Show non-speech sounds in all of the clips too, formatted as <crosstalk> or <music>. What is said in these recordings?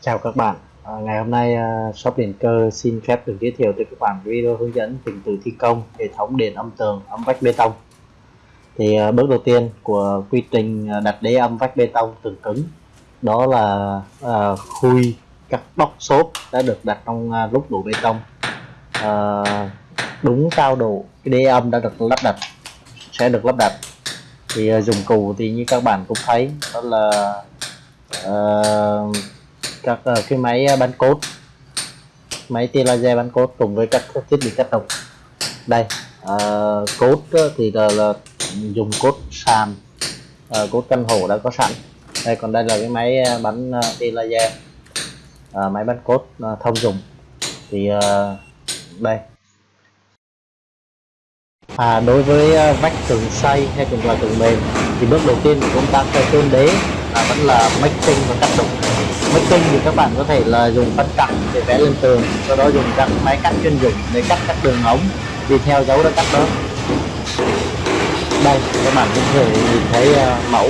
Chào các bạn, à, ngày hôm nay uh, shop điện cơ xin phép được giới thiệu tới các bạn video hướng dẫn trình tự thi công hệ thống điện âm tường âm vách bê tông. Thì uh, bước đầu tiên của quy trình à, đặt đế âm vách bê tông tường cứng đó là uh, khui các bóc xốp đã được đặt trong uh, lúc đổ bê tông. Uh, đúng cao độ cái đế âm đã được lắp đặt sẽ được lắp đặt. Thì uh, dùng cụ thì như các bạn cũng thấy đó là uh, các uh, cái máy ờ, bắn cốt. Máy tia laser bắn cốt cùng với các thiết bị cắt độc đây uh, cốt thì là, là dùng cốt sàn uh, cốt căn hộ đã có sẵn. Đây còn đây là cái máy bắn uh, tia laser uh, máy bắn cốt uh, thông dụng. Thì uh, đây. À, đối với uh, vách tường xây hay còn là tường mềm thì bước đầu tiên của công tác tôn đế là vẫn là mixing và cắt đục making thì các bạn có thể là dùng phân cặn để vẽ lên tường sau đó dùng các máy cắt chuyên dụng để cắt các đường ống đi theo dấu đã cắt đó. Đây các bạn cũng thể nhìn thấy uh, mẫu.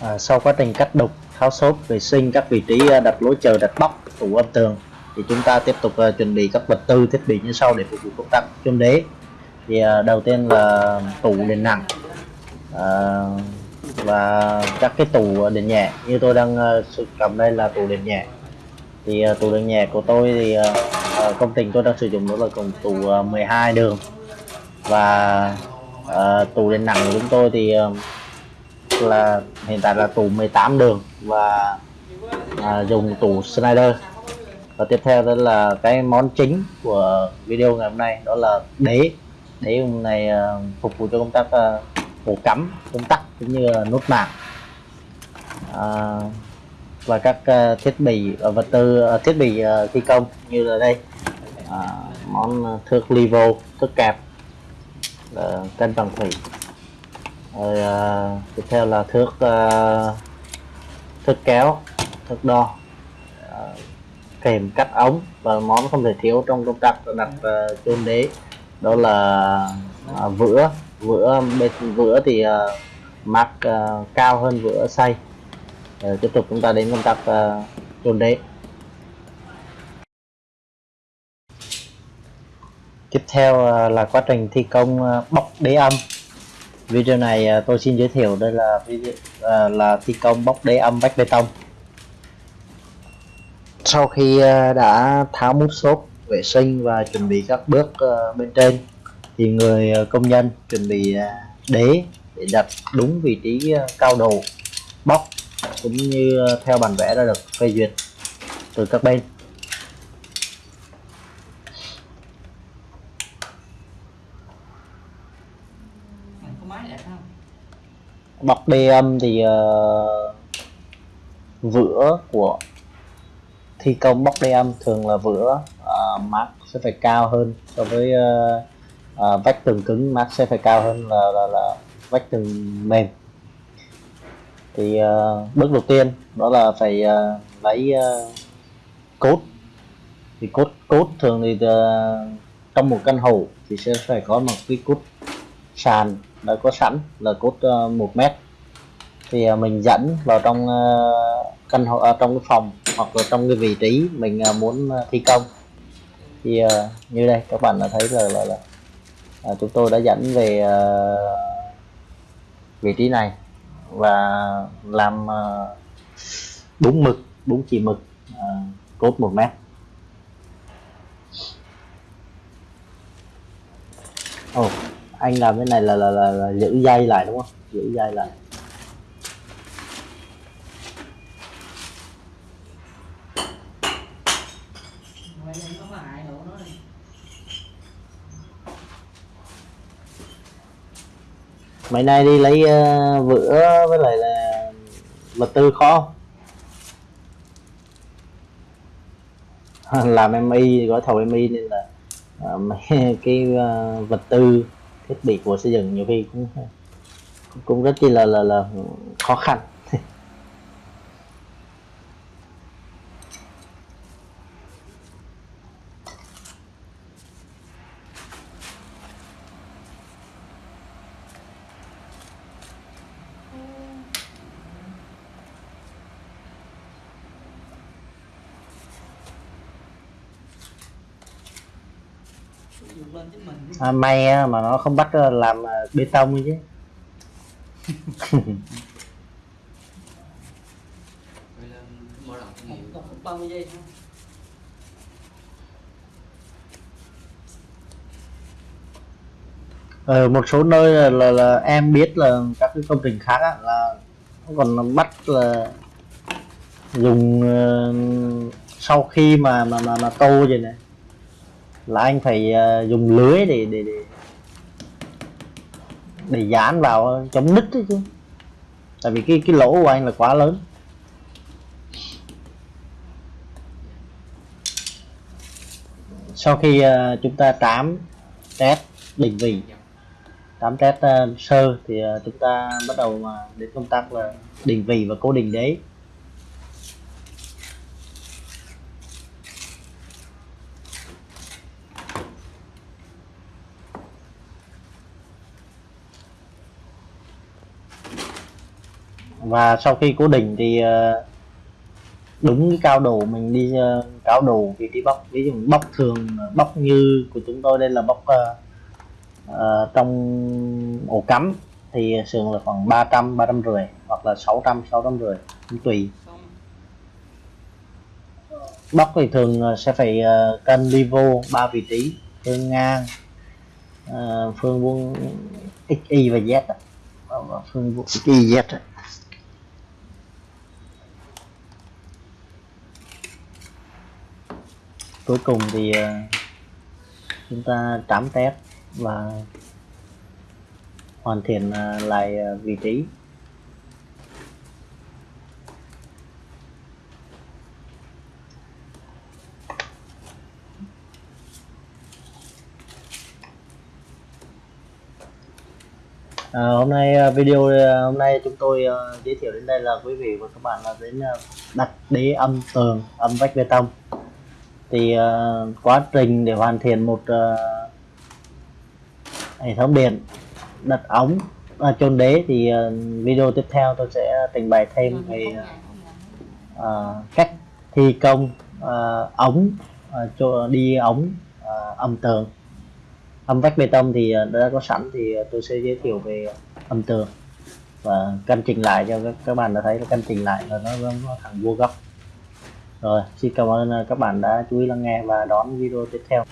À, sau quá trình cắt đục tháo xốp vệ sinh các vị trí ờ, đặt lối chờ đặt bóc tủ âm tường thì chúng ta tiếp tục uh, chuẩn bị các vật tư thiết bị như sau để phục vụ công tác chôn đế. Thì uh, đầu tiên là tủ nền nặng. Uh, và các cái tủ điện nhẹ. Như tôi đang uh, cầm đây là tủ điện nhẹ. Thì ờ, uh, tủ điện nhẹ của tôi thì uh, công trình tôi đang sử dụng đó là cùng tủ uh, 12 đường. Và uh, tủ điện nặng của chúng tôi thì uh, là hiện tại là tủ 18 đường và uh, dùng tủ Snyder và tiếp theo đó là cái món chính của video ngày hôm nay đó là đế. Đế hôm nay uh, phục vụ cho công tác uh, ổ cắm công tắc cũng như là nút mạng. À, và các uh, thiết bị uh, vật tư uh, thiết bị uh, thi công như là đây. À, món thước livo thước kẹp uh, cân bằng thủy. Rồi uh, tiếp theo là thước uh, thước kéo thước đo. Kèm cắt ống và món không thể thiếu trong công tác đặt uh, chôn đế. Đó là uh, vữa vữa bên vữa thì uh, mắc uh, cao hơn vữa xay uh, ờ, tiếp tục chúng ta đến công tác uh, đế tiếp theo uh, là quá trình thi công ờ, uh, bóc đế âm. Video này uh, tôi xin giới thiệu đây là video uh, là thi công bóc đế âm vách bê tông. Sau khi uh, đã tháo mút xốp vệ sinh và chuẩn bị các bước uh, bên trên thì người uh, công nhân chuẩn bị uh, đế để đặt đúng vị trí uh, cao độ bóc cũng như theo bản vẽ đã được phê duyệt từ các bên. Bọc đê âm thì uh, vữa của thi công bóc đê âm thường là vữa uh, mát sẽ phải cao hơn so với uh, à, vách tường cứng mát sẽ phải cao hơn là, là, là vách tường mềm. Thì uh, bước đầu tiên đó là phải uh, lấy uh, cốt. Thì cốt cốt thường thì uh, trong một căn hộ thì sẽ phải có một cái cốt sàn. Đã có sẵn là cốt uh, 1 mét. Thì uh, mình dẫn vào trong uh, căn hộ ở trong cái phòng hoặc là trong cái vị trí mình uh, muốn uh, thi công. Thì uh, như đây các bạn đã thấy là là, là à, chúng tôi đã dẫn về uh, vị trí này và làm ờ, uh, đúng mực đúng chỉ mực uh, cốt một mét. Ồ, oh, anh làm cái này là là, là là giữ dây lại đúng không? Giữ dây lại. Mấy nay đi lấy uh, vữa với lại là vật tư khó <laughs> làm em y gói thầu em y nên là uh, mấy <laughs> cái uh, vật tư thiết bị của xây dựng nhiều khi cũng cũng rất chi là là là khó khăn. Lên chính mình à, may á, mà nó không bắt ờ, làm ờ, bê tông chứ. Một nghiệm một phút 30 giây ở một số nơi là, là, là em biết là các cái công trình khác á, là còn bắt là dùng uh, sau khi mà mà mà, mà tô vậy này là anh phải uh, dùng lưới để để để để dán vào chống nứt đấy chứ tại vì cái cái lỗ của anh là quá lớn sau khi uh, chúng ta tám test định vị tám test uh, sơ thì uh, chúng ta bắt đầu mà đến công tác là định vị và cố định đấy. Và sau khi cố định thì ờ, đúng cái cao độ mình đi ờ, cao độ vị trí bóc ví dụ bóc thường bóc như của chúng tôi đây là bóc uh, trong ổ cắm thì sườn là khoảng 300 350 hoặc là 600 650 cũng tùy. Bóc thì thường sẽ phải cân cân livo ba vị trí phương ngang phương vuông x y và z phương vuông x y z cuối cùng thì ờ, chúng ta trám test và hoàn thiện ờ, lại ờ, vị trí. À, hôm nay video hôm nay chúng tôi uh, giới thiệu đến đây là quý vị và các bạn là đến uh, đặt đế âm tường âm vách bê tông thì uh, quá trình để hoàn thiện một uh, hệ thống điện đặt ống à, chôn đế thì uh, video tiếp theo tôi sẽ trình bày thêm về uh, cách thi công uh, ống uh, cho đi ống uh, âm tường. Âm vách bê tông thì uh, đã có sẵn thì tôi sẽ giới thiệu về âm tường và căn chỉnh lại cho các, các bạn đã thấy là căn chỉnh lại là nó, nó thẳng vuông góc rồi, xin cảm ơn ờ, các bạn đã chú ý lắng nghe và đón video tiếp theo.